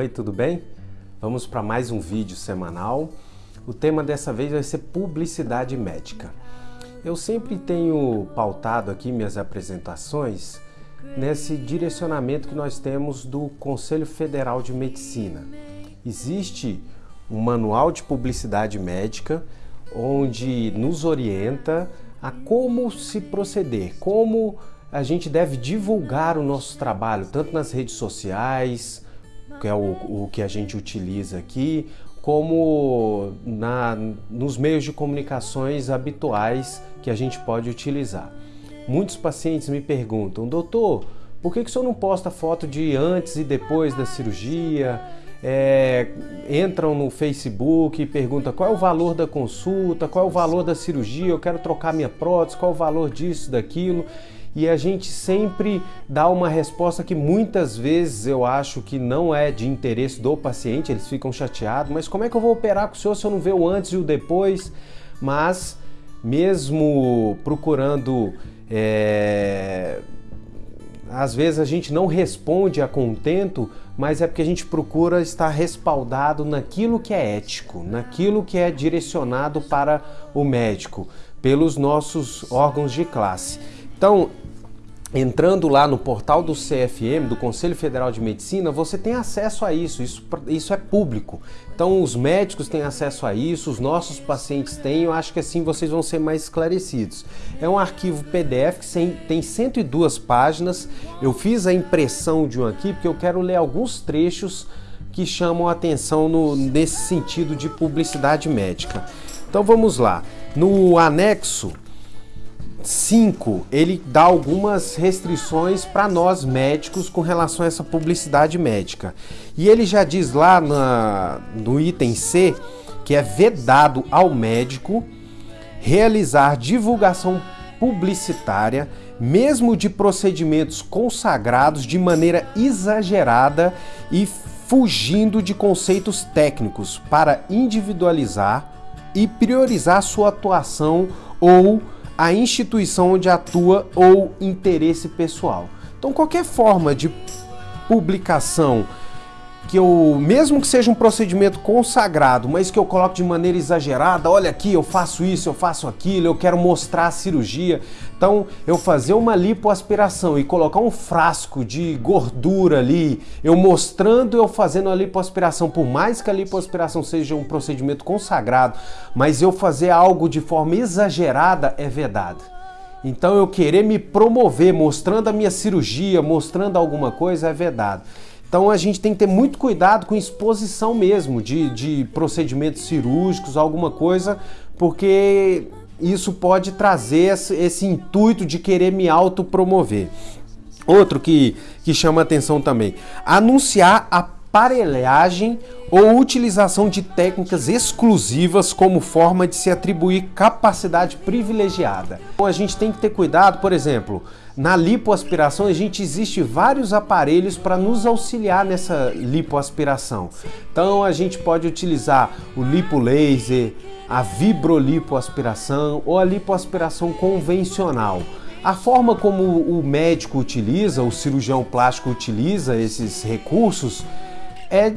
Oi, tudo bem? Vamos para mais um vídeo semanal. O tema dessa vez vai ser publicidade médica. Eu sempre tenho pautado aqui minhas apresentações nesse direcionamento que nós temos do Conselho Federal de Medicina. Existe um manual de publicidade médica onde nos orienta a como se proceder, como a gente deve divulgar o nosso trabalho, tanto nas redes sociais, que é o, o que a gente utiliza aqui, como na, nos meios de comunicações habituais que a gente pode utilizar. Muitos pacientes me perguntam, doutor, por que, que o senhor não posta foto de antes e depois da cirurgia? É, entram no Facebook e perguntam qual é o valor da consulta, qual é o valor da cirurgia, eu quero trocar minha prótese, qual é o valor disso, daquilo e a gente sempre dá uma resposta que muitas vezes eu acho que não é de interesse do paciente, eles ficam chateados, mas como é que eu vou operar com o senhor se eu não ver o antes e o depois? Mas mesmo procurando é... às vezes a gente não responde a contento, mas é porque a gente procura estar respaldado naquilo que é ético, naquilo que é direcionado para o médico, pelos nossos órgãos de classe. Então, entrando lá no portal do CFM, do Conselho Federal de Medicina, você tem acesso a isso, isso, isso é público. Então os médicos têm acesso a isso, os nossos pacientes têm, eu acho que assim vocês vão ser mais esclarecidos. É um arquivo PDF que tem 102 páginas, eu fiz a impressão de um aqui porque eu quero ler alguns trechos que chamam a atenção no, nesse sentido de publicidade médica. Então vamos lá, no anexo 5, ele dá algumas restrições para nós médicos com relação a essa publicidade médica. E ele já diz lá na, no item C que é vedado ao médico realizar divulgação publicitária, mesmo de procedimentos consagrados de maneira exagerada e fugindo de conceitos técnicos para individualizar e priorizar sua atuação ou a instituição onde atua ou interesse pessoal. Então, qualquer forma de publicação que eu, mesmo que seja um procedimento consagrado, mas que eu coloque de maneira exagerada, olha aqui, eu faço isso, eu faço aquilo, eu quero mostrar a cirurgia. Então, eu fazer uma lipoaspiração e colocar um frasco de gordura ali, eu mostrando eu fazendo a lipoaspiração, por mais que a lipoaspiração seja um procedimento consagrado, mas eu fazer algo de forma exagerada é vedado. Então, eu querer me promover mostrando a minha cirurgia, mostrando alguma coisa é vedado. Então a gente tem que ter muito cuidado com exposição mesmo de, de procedimentos cirúrgicos, alguma coisa, porque isso pode trazer esse, esse intuito de querer me autopromover. Outro que, que chama atenção também, anunciar aparelhagem ou utilização de técnicas exclusivas como forma de se atribuir capacidade privilegiada. Então a gente tem que ter cuidado, por exemplo, na lipoaspiração, a gente existe vários aparelhos para nos auxiliar nessa lipoaspiração. Então a gente pode utilizar o lipolaser, a vibrolipoaspiração ou a lipoaspiração convencional. A forma como o médico utiliza, o cirurgião plástico utiliza esses recursos é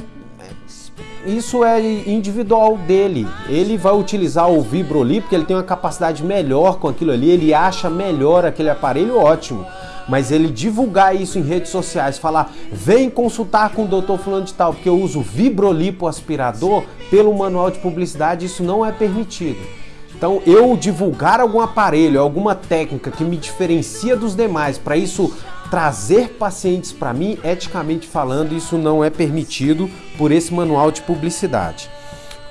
isso é individual dele. Ele vai utilizar o Vibroli porque ele tem uma capacidade melhor com aquilo ali, ele acha melhor aquele aparelho, ótimo. Mas ele divulgar isso em redes sociais, falar, vem consultar com o doutor fulano de tal, porque eu uso Vibrolipo aspirador pelo manual de publicidade, isso não é permitido. Então, eu divulgar algum aparelho, alguma técnica que me diferencia dos demais, para isso trazer pacientes para mim, eticamente falando, isso não é permitido por esse manual de publicidade.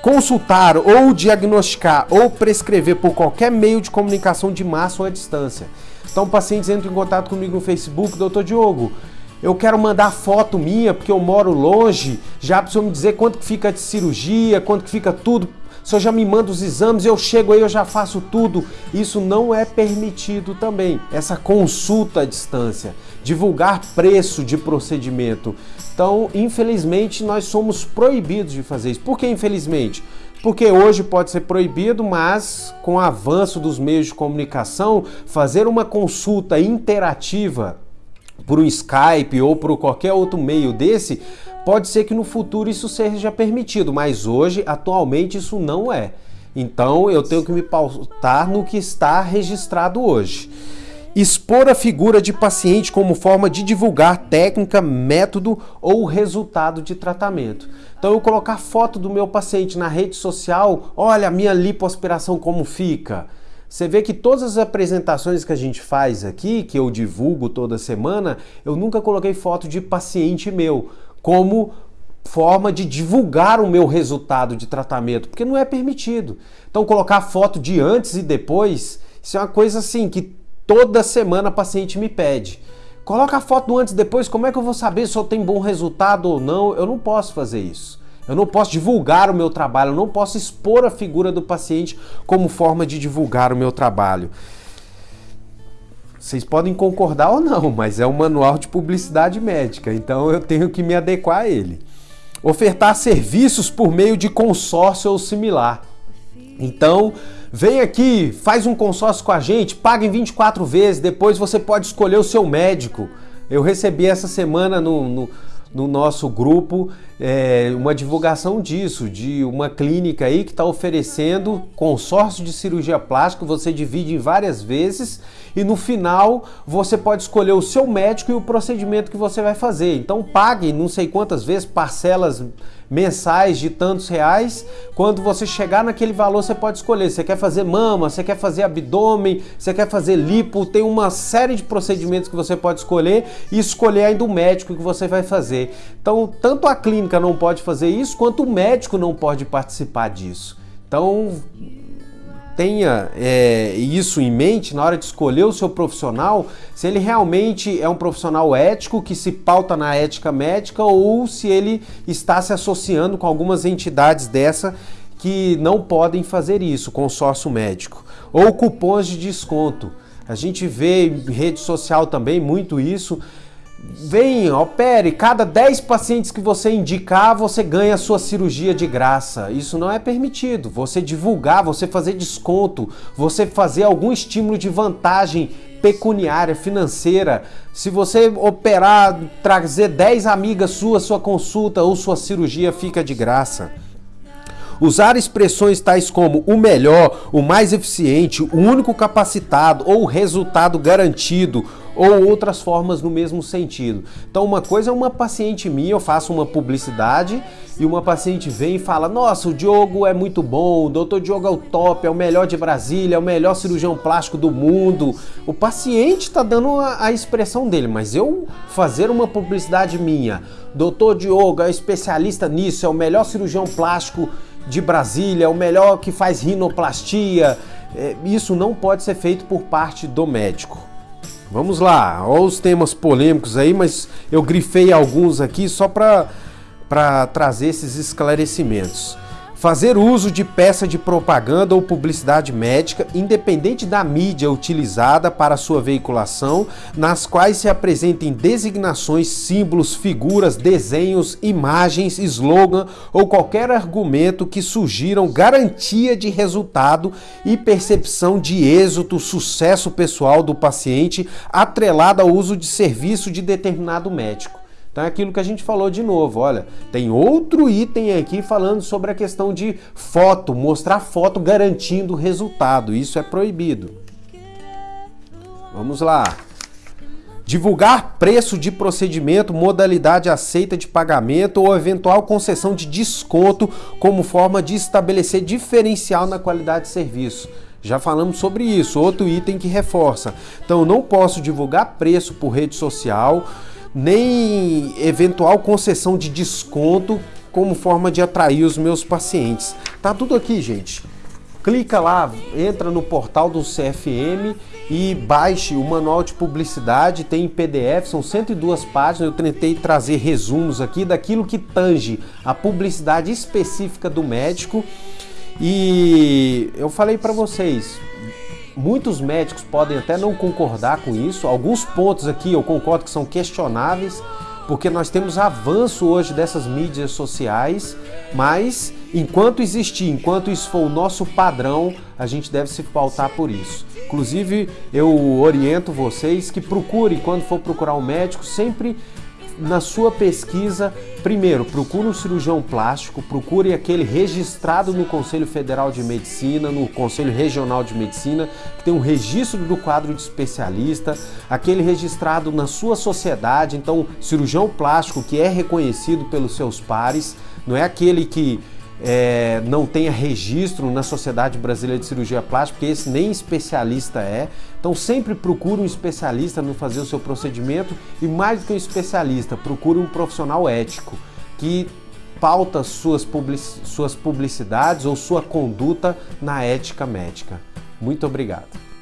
Consultar ou diagnosticar ou prescrever por qualquer meio de comunicação de massa ou à distância. Então, pacientes entram em contato comigo no Facebook, doutor Diogo, eu quero mandar foto minha porque eu moro longe, já precisa me dizer quanto que fica de cirurgia, quanto que fica tudo o senhor já me manda os exames, eu chego aí, eu já faço tudo. Isso não é permitido também. Essa consulta à distância, divulgar preço de procedimento. Então, infelizmente, nós somos proibidos de fazer isso. Por que infelizmente? Porque hoje pode ser proibido, mas com o avanço dos meios de comunicação, fazer uma consulta interativa por um Skype ou por qualquer outro meio desse Pode ser que no futuro isso seja permitido, mas hoje, atualmente, isso não é. Então eu tenho que me pautar no que está registrado hoje. Expor a figura de paciente como forma de divulgar técnica, método ou resultado de tratamento. Então eu colocar foto do meu paciente na rede social, olha a minha lipoaspiração como fica. Você vê que todas as apresentações que a gente faz aqui, que eu divulgo toda semana, eu nunca coloquei foto de paciente meu como forma de divulgar o meu resultado de tratamento, porque não é permitido. Então colocar foto de antes e depois, isso é uma coisa assim que toda semana a paciente me pede. Coloca a foto do antes e depois, como é que eu vou saber se eu tenho bom resultado ou não? Eu não posso fazer isso. Eu não posso divulgar o meu trabalho, eu não posso expor a figura do paciente como forma de divulgar o meu trabalho. Vocês podem concordar ou não, mas é um manual de publicidade médica, então eu tenho que me adequar a ele. Ofertar serviços por meio de consórcio ou similar. Então, vem aqui, faz um consórcio com a gente, paga em 24 vezes, depois você pode escolher o seu médico. Eu recebi essa semana no, no no nosso grupo é, uma divulgação disso, de uma clínica aí que está oferecendo consórcio de cirurgia plástica, você divide em várias vezes e no final você pode escolher o seu médico e o procedimento que você vai fazer. Então pague não sei quantas vezes, parcelas mensais de tantos reais. Quando você chegar naquele valor, você pode escolher. Você quer fazer mama, você quer fazer abdômen, você quer fazer lipo, tem uma série de procedimentos que você pode escolher e escolher ainda o médico que você vai fazer. Então, tanto a clínica não pode fazer isso, quanto o médico não pode participar disso. Então, tenha é, isso em mente na hora de escolher o seu profissional, se ele realmente é um profissional ético que se pauta na ética médica ou se ele está se associando com algumas entidades dessa que não podem fazer isso, consórcio médico. Ou cupons de desconto. A gente vê em rede social também muito isso Vem, opere, cada 10 pacientes que você indicar, você ganha a sua cirurgia de graça. Isso não é permitido. Você divulgar, você fazer desconto, você fazer algum estímulo de vantagem pecuniária, financeira. Se você operar, trazer 10 amigas suas, sua consulta ou sua cirurgia fica de graça. Usar expressões tais como o melhor, o mais eficiente, o único capacitado ou o resultado garantido ou outras formas no mesmo sentido. Então, uma coisa é uma paciente minha, eu faço uma publicidade e uma paciente vem e fala: Nossa, o Diogo é muito bom, o doutor Diogo é o top, é o melhor de Brasília, é o melhor cirurgião plástico do mundo. O paciente está dando a, a expressão dele, mas eu fazer uma publicidade minha, doutor Diogo é especialista nisso, é o melhor cirurgião plástico de Brasília, o melhor que faz rinoplastia. É, isso não pode ser feito por parte do médico. Vamos lá, olha os temas polêmicos aí, mas eu grifei alguns aqui só para trazer esses esclarecimentos. Fazer uso de peça de propaganda ou publicidade médica, independente da mídia utilizada para sua veiculação, nas quais se apresentem designações, símbolos, figuras, desenhos, imagens, slogan ou qualquer argumento que sugiram garantia de resultado e percepção de êxito, sucesso pessoal do paciente, atrelado ao uso de serviço de determinado médico. Então é aquilo que a gente falou de novo, olha, tem outro item aqui falando sobre a questão de foto, mostrar foto garantindo resultado, isso é proibido. Vamos lá. Divulgar preço de procedimento, modalidade aceita de pagamento ou eventual concessão de desconto como forma de estabelecer diferencial na qualidade de serviço. Já falamos sobre isso, outro item que reforça. Então, não posso divulgar preço por rede social, nem eventual concessão de desconto como forma de atrair os meus pacientes. Tá tudo aqui, gente. Clica lá, entra no portal do CFM e baixe o manual de publicidade, tem em PDF, são 102 páginas. Eu tentei trazer resumos aqui daquilo que tange a publicidade específica do médico. E eu falei para vocês, Muitos médicos podem até não concordar com isso. Alguns pontos aqui eu concordo que são questionáveis, porque nós temos avanço hoje dessas mídias sociais, mas enquanto existir, enquanto isso for o nosso padrão, a gente deve se pautar por isso. Inclusive, eu oriento vocês que procurem, quando for procurar um médico, sempre na sua pesquisa, primeiro, procure um cirurgião plástico, procure aquele registrado no Conselho Federal de Medicina, no Conselho Regional de Medicina, que tem um registro do quadro de especialista, aquele registrado na sua sociedade, então cirurgião plástico que é reconhecido pelos seus pares, não é aquele que é, não tenha registro na Sociedade Brasileira de Cirurgia Plástica, porque esse nem especialista é. Então sempre procure um especialista no fazer o seu procedimento e mais do que um especialista, procure um profissional ético que pauta suas, public, suas publicidades ou sua conduta na ética médica. Muito obrigado.